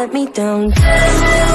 let me down.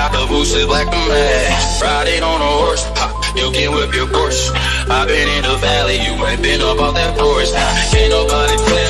got the boosted black and red. Riding on a horse, ha, you can whip your horse. I've been in the valley, you ain't been up off that porch. Can't nobody play.